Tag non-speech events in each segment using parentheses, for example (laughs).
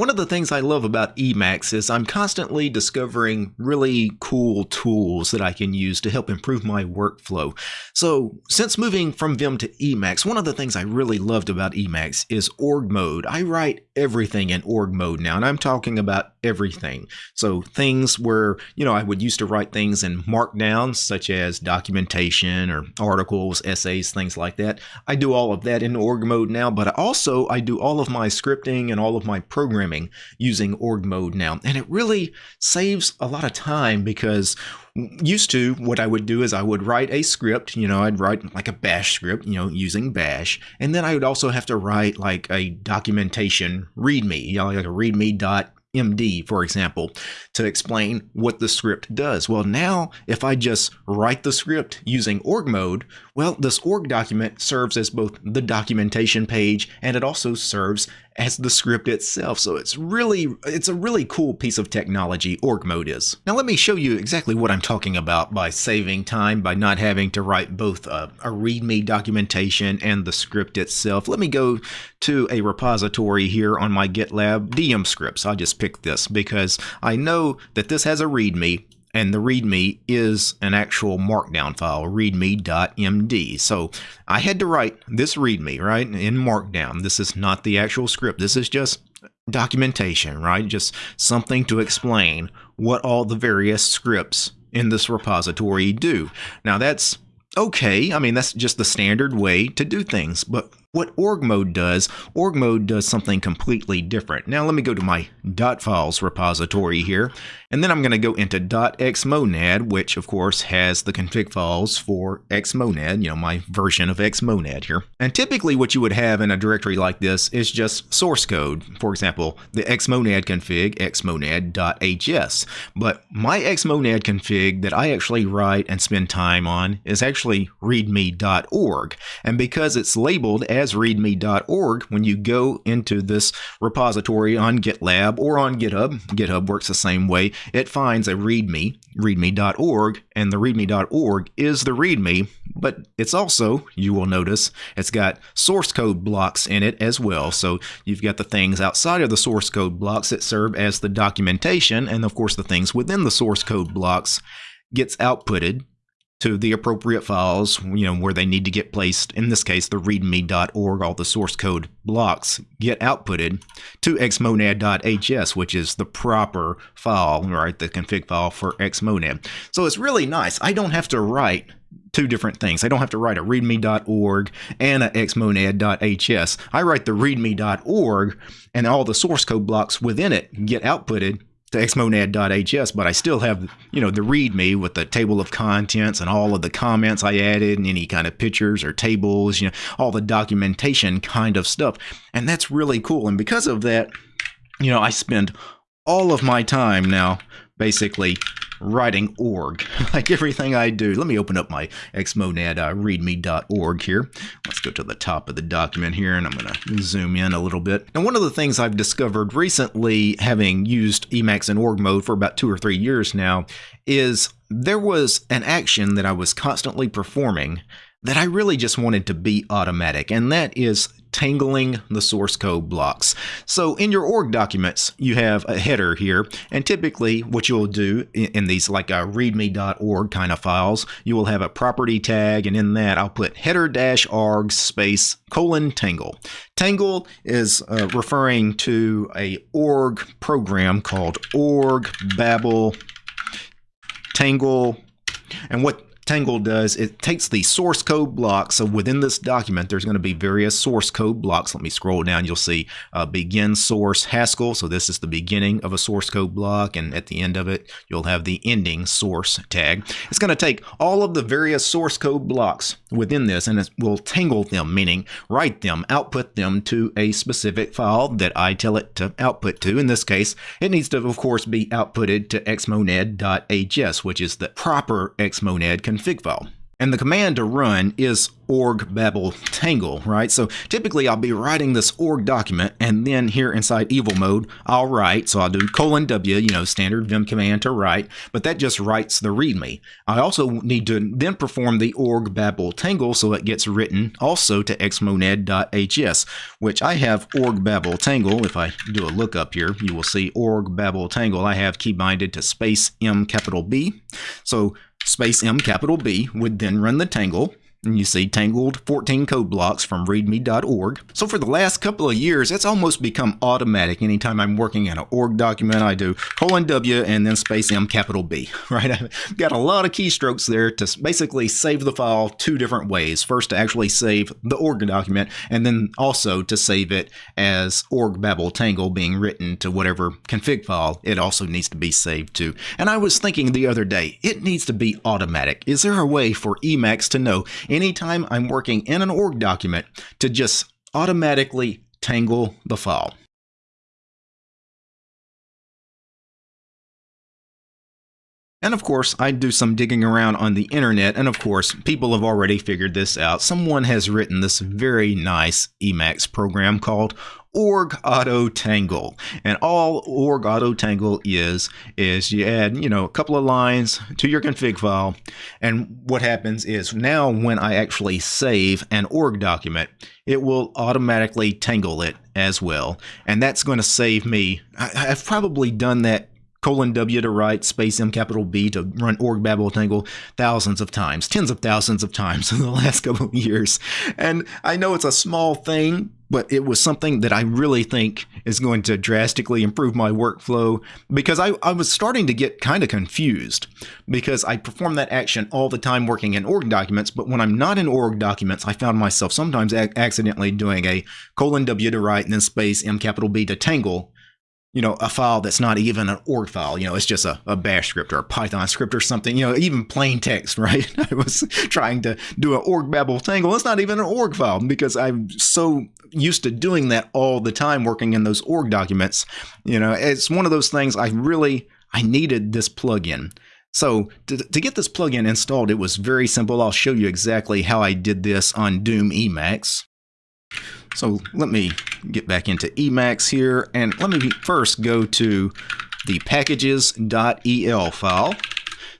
One of the things I love about Emacs is I'm constantly discovering really cool tools that I can use to help improve my workflow. So since moving from Vim to Emacs, one of the things I really loved about Emacs is org mode. I write everything in org mode now, and I'm talking about everything. So things where, you know, I would used to write things in markdown, such as documentation or articles, essays, things like that. I do all of that in org mode now, but also I do all of my scripting and all of my programming using org mode now. And it really saves a lot of time because used to what I would do is I would write a script, you know, I'd write like a bash script, you know, using bash. And then I would also have to write like a documentation readme, you know, like a readme dot MD, for example, to explain what the script does. Well, now if I just write the script using org mode, well, this org document serves as both the documentation page and it also serves as the script itself. So it's really, it's a really cool piece of technology, org mode is. Now let me show you exactly what I'm talking about by saving time, by not having to write both a, a README documentation and the script itself. Let me go to a repository here on my GitLab, DM scripts. I'll just pick this because I know that this has a README and the README is an actual markdown file, readme.md. So I had to write this README, right, in markdown. This is not the actual script. This is just documentation, right? Just something to explain what all the various scripts in this repository do. Now that's okay. I mean, that's just the standard way to do things. But what org mode does, org mode does something completely different. Now let me go to my .files repository here, and then I'm going to go into .xmonad, which of course has the config files for xmonad, you know, my version of xmonad here. And typically what you would have in a directory like this is just source code. For example, the xmonad config, xmonad.hs. But my xmonad config that I actually write and spend time on is actually readme.org. And because it's labeled as as readme.org when you go into this repository on GitLab or on GitHub. GitHub works the same way. It finds a readme, readme.org, and the readme.org is the readme, but it's also, you will notice, it's got source code blocks in it as well. So you've got the things outside of the source code blocks that serve as the documentation, and of course the things within the source code blocks gets outputted to the appropriate files, you know, where they need to get placed. In this case, the readme.org, all the source code blocks get outputted to xmonad.hs, which is the proper file, right? The config file for xmonad. So it's really nice. I don't have to write two different things. I don't have to write a readme.org and a xmonad.hs. I write the readme.org and all the source code blocks within it get outputted to xmonad.hs, but I still have, you know, the README with the table of contents and all of the comments I added and any kind of pictures or tables, you know, all the documentation kind of stuff. And that's really cool. And because of that, you know, I spend all of my time now basically writing org, (laughs) like everything I do. Let me open up my xmonad uh, readme.org here. Let's go to the top of the document here, and I'm going to zoom in a little bit. And one of the things I've discovered recently, having used Emacs in org mode for about two or three years now, is there was an action that I was constantly performing that I really just wanted to be automatic, and that is tangling the source code blocks. So in your org documents, you have a header here, and typically what you'll do in these like a readme.org kind of files, you will have a property tag, and in that I'll put header dash arg space colon tangle. Tangle is uh, referring to a org program called org babel tangle and what Tangle does, it takes the source code blocks. So within this document, there's going to be various source code blocks. Let me scroll down. You'll see uh, begin source Haskell. So this is the beginning of a source code block. And at the end of it, you'll have the ending source tag. It's going to take all of the various source code blocks within this and it will tangle them, meaning write them, output them to a specific file that I tell it to output to. In this case, it needs to, of course, be outputted to xmonad.hs, which is the proper xmonad config file. And the command to run is org babel tangle, right? So typically I'll be writing this org document and then here inside evil mode, I'll write. So I'll do colon W, you know, standard vim command to write, but that just writes the readme. I also need to then perform the org babel tangle so it gets written also to xmonad.hs, which I have org babel tangle. If I do a lookup here, you will see org babel tangle. I have key binded to space M capital B. So space M capital B would then run the tangle and you see tangled 14 code blocks from readme.org. So for the last couple of years, it's almost become automatic. Anytime I'm working in an org document, I do colon W and then space M capital B, (laughs) right? I've got a lot of keystrokes there to basically save the file two different ways. First, to actually save the org document, and then also to save it as org babel tangle being written to whatever config file it also needs to be saved to. And I was thinking the other day, it needs to be automatic. Is there a way for Emacs to know anytime I'm working in an org document to just automatically tangle the file. And of course, I do some digging around on the internet, and of course, people have already figured this out. Someone has written this very nice Emacs program called org auto tangle and all org auto tangle is is you add you know a couple of lines to your config file and what happens is now when i actually save an org document it will automatically tangle it as well and that's going to save me I, i've probably done that colon W to write, space M capital B to run org babel tangle thousands of times, tens of thousands of times (laughs) in the last couple of years. And I know it's a small thing, but it was something that I really think is going to drastically improve my workflow because I, I was starting to get kind of confused because I perform that action all the time working in org documents, but when I'm not in org documents, I found myself sometimes accidentally doing a colon W to write and then space M capital B to tangle you know, a file that's not even an org file. You know, it's just a, a bash script or a Python script or something, you know, even plain text, (laughs) right? I was trying to do an org babel tangle. It's not even an org file because I'm so used to doing that all the time working in those org documents. You know, it's one of those things I really, I needed this plugin. So to, to get this plugin installed, it was very simple. I'll show you exactly how I did this on Doom Emacs. So let me get back into Emacs here and let me first go to the packages.el file.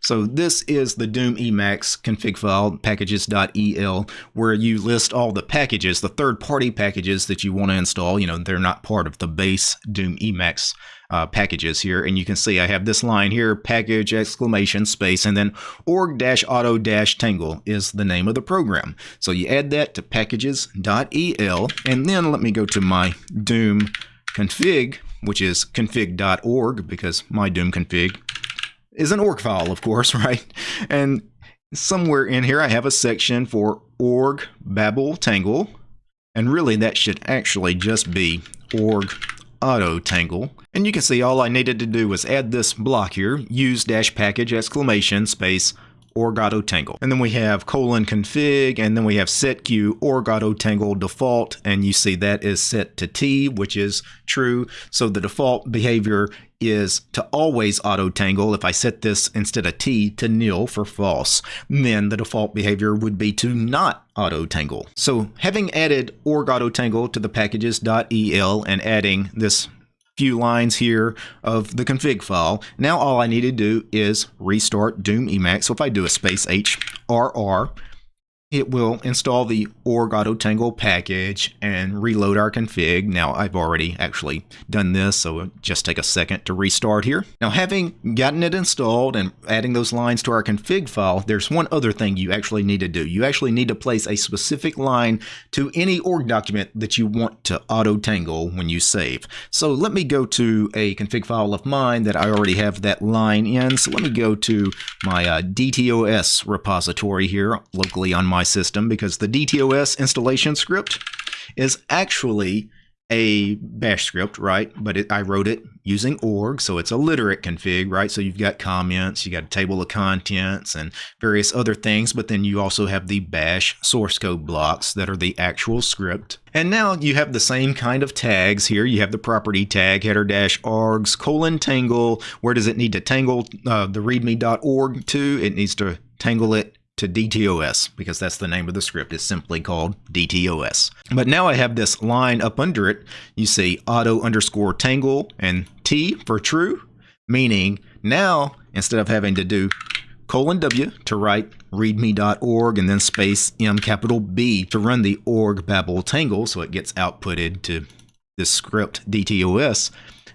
So this is the Doom Emacs config file, packages.el, where you list all the packages, the third-party packages that you want to install. You know, they're not part of the base Doom Emacs uh, packages here. And you can see I have this line here, package exclamation space, and then org-auto-tangle is the name of the program. So you add that to packages.el, and then let me go to my Doom config, which is config.org, because my Doom config is an org file, of course, (laughs) right? And somewhere in here I have a section for org babel tangle, and really that should actually just be org auto tangle. And you can see all I needed to do was add this block here, use dash package exclamation space org tangle. And then we have colon config, and then we have setq auto tangle default, and you see that is set to T, which is true. So the default behavior is to always auto tangle. If I set this instead of T to nil for false, then the default behavior would be to not auto tangle. So having added org auto tangle to the packages.el and adding this few lines here of the config file. Now all I need to do is restart Doom Emacs. So if I do a space HRR, it will install the org auto tangle package and reload our config. Now I've already actually done this, so just take a second to restart here. Now having gotten it installed and adding those lines to our config file, there's one other thing you actually need to do. You actually need to place a specific line to any org document that you want to auto tangle when you save. So let me go to a config file of mine that I already have that line in. So let me go to my uh, DTOS repository here locally on my my system because the DTOS installation script is actually a bash script, right? But it, I wrote it using org, so it's a literate config, right? So you've got comments, you got a table of contents and various other things, but then you also have the bash source code blocks that are the actual script. And now you have the same kind of tags here. You have the property tag, header dash args, colon tangle. Where does it need to tangle uh, the readme.org to? It needs to tangle it to DTOS because that's the name of the script. It's simply called DTOS. But now I have this line up under it. You see auto underscore tangle and T for true, meaning now instead of having to do colon W to write readme.org and then space M capital B to run the org babel tangle so it gets outputted to this script DTOS.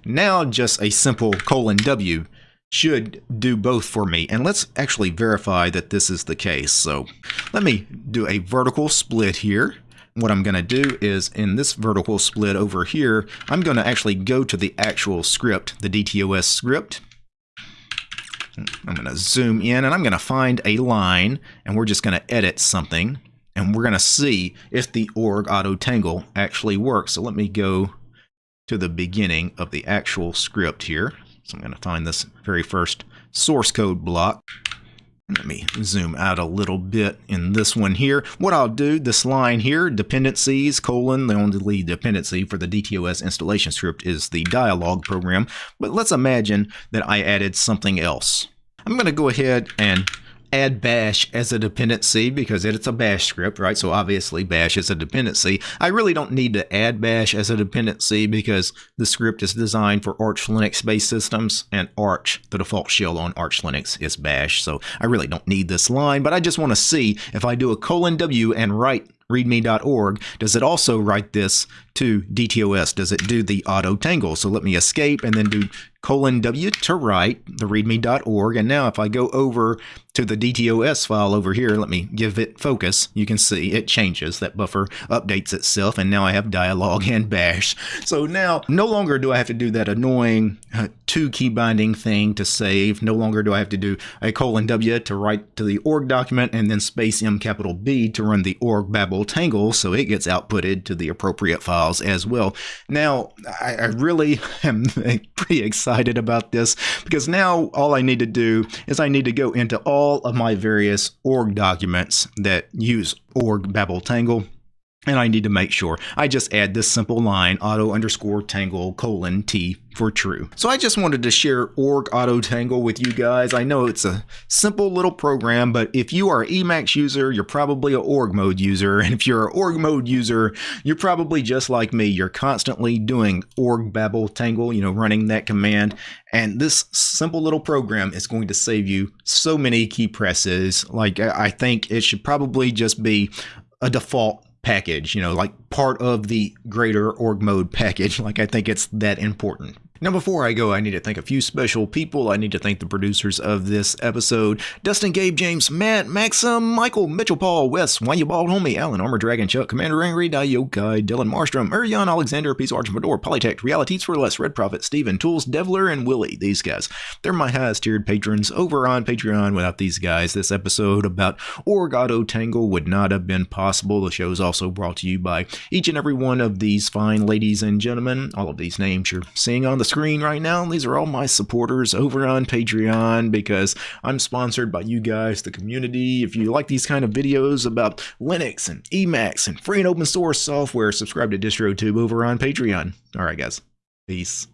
Now just a simple colon W should do both for me. And let's actually verify that this is the case. So let me do a vertical split here. What I'm going to do is in this vertical split over here, I'm going to actually go to the actual script, the DTOS script. I'm going to zoom in and I'm going to find a line and we're just going to edit something and we're going to see if the org auto tangle actually works. So let me go to the beginning of the actual script here. So I'm going to find this very first source code block. Let me zoom out a little bit in this one here. What I'll do, this line here, dependencies, colon, the only dependency for the DTOS installation script is the dialog program. But let's imagine that I added something else. I'm going to go ahead and add bash as a dependency because it's a bash script, right? So obviously bash is a dependency. I really don't need to add bash as a dependency because the script is designed for Arch Linux based systems and Arch, the default shell on Arch Linux is bash. So I really don't need this line, but I just want to see if I do a colon W and write readme.org, does it also write this to DTOS? Does it do the auto tangle? So let me escape and then do colon W to write the readme.org. And now if I go over to the DTOS file over here, let me give it focus. You can see it changes. That buffer updates itself. And now I have dialog (laughs) and bash. So now no longer do I have to do that annoying uh, two key binding thing to save. No longer do I have to do a colon W to write to the org document and then space M capital B to run the org babel tangle so it gets outputted to the appropriate files as well. Now, I, I really (laughs) am pretty excited excited about this because now all I need to do is I need to go into all of my various org documents that use org babel tangle and I need to make sure I just add this simple line auto underscore tangle colon T for true. So I just wanted to share org auto tangle with you guys. I know it's a simple little program, but if you are an Emacs user, you're probably a org mode user. (laughs) And if you're an org mode user, you're probably just like me. You're constantly doing org babel tangle, you know, running that command. And this simple little program is going to save you so many key presses. Like I think it should probably just be a default package, you know, like part of the greater org mode package. (laughs) Like I think it's that important. Now, before I go, I need to thank a few special people. I need to thank the producers of this episode Dustin, Gabe, James, Matt, Maxim, Michael, Mitchell, Paul, Wes, Why You Bald Homie, Alan, Armor Dragon, Chuck, Commander Angry, Diokai, Dylan Marstrom, Urian, Alexander, Peace Arch, Polytech, Realities for Less, Red Prophet, Steven, Tools, Devler, and Willie. These guys. They're my highest tiered patrons over on Patreon. Without these guys, this episode about Org Auto Tangle would not have been possible. The show is also brought to you by each and every one of these fine ladies and gentlemen. All of these names you're seeing on the screen right now. These are all my supporters over on Patreon because I'm sponsored by you guys, the community. If you like these kind of videos about Linux and Emacs and free and open source software, subscribe to DistroTube over on Patreon. All right, guys. Peace.